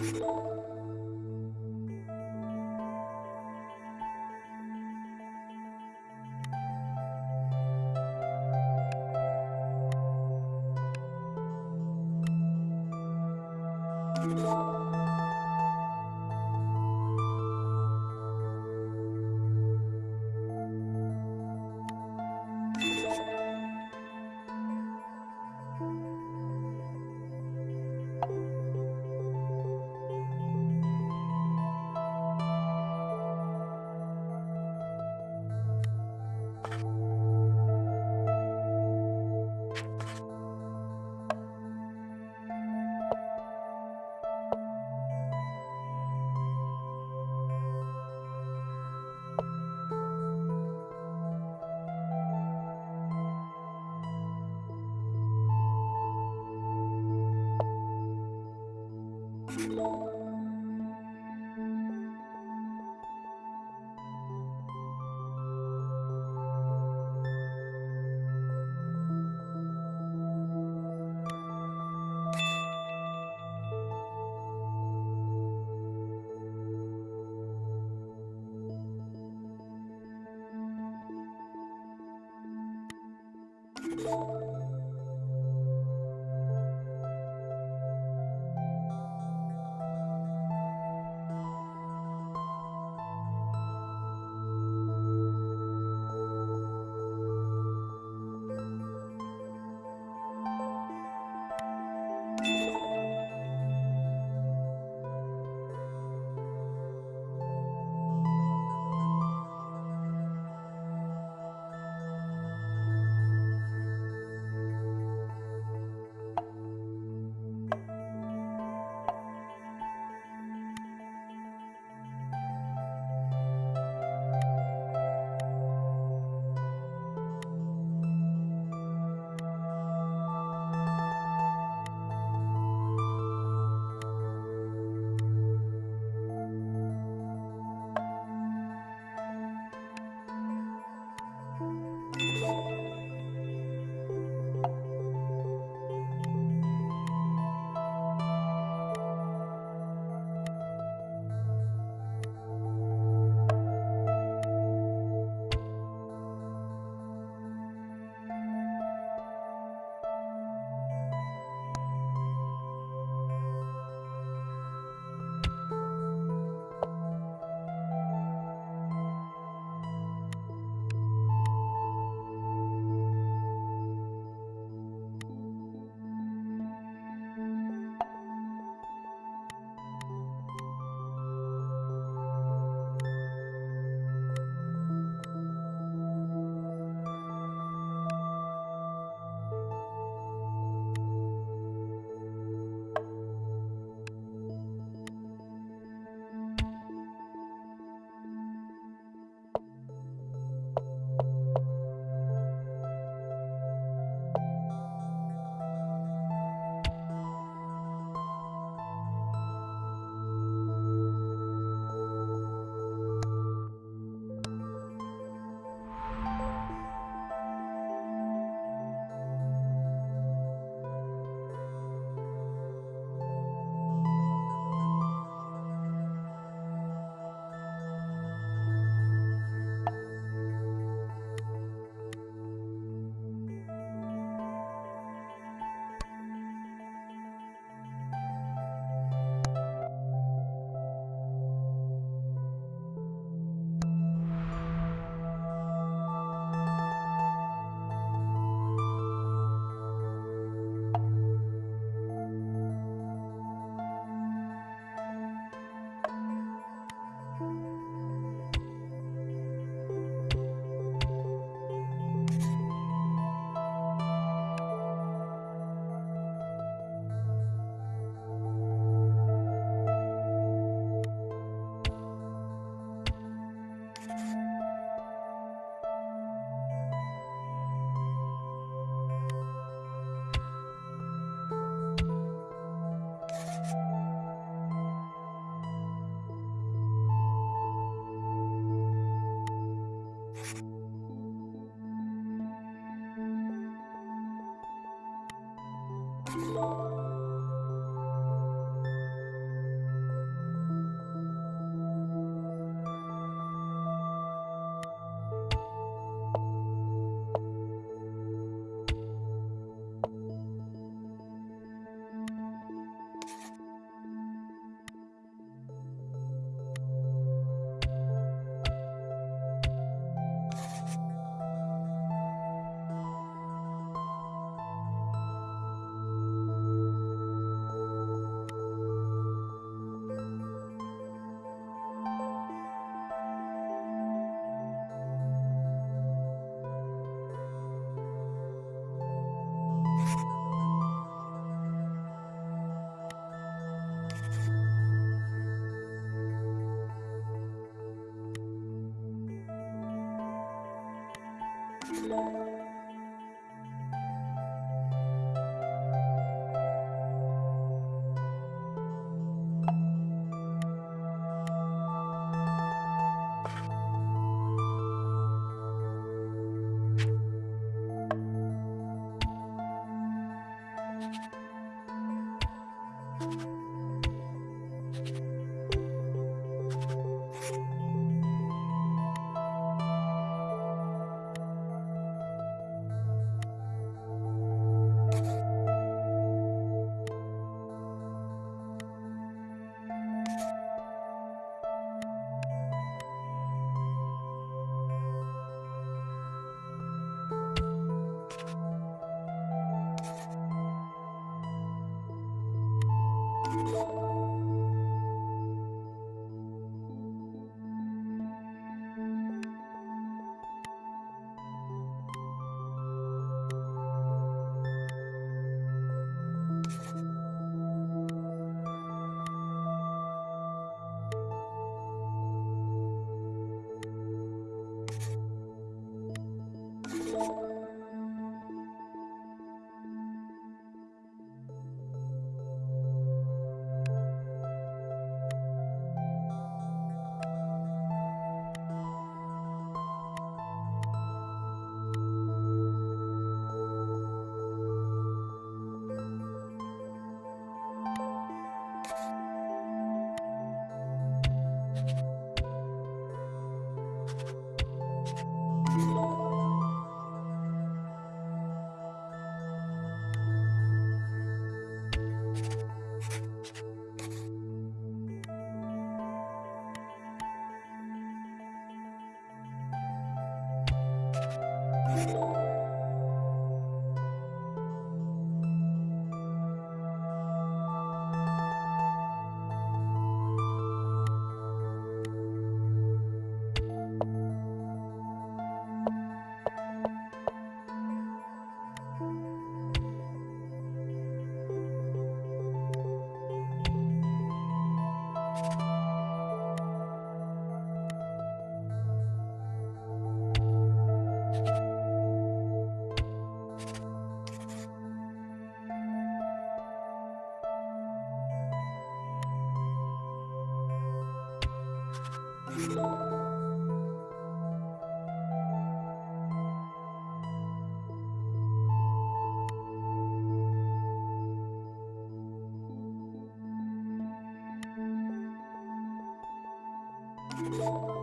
you you.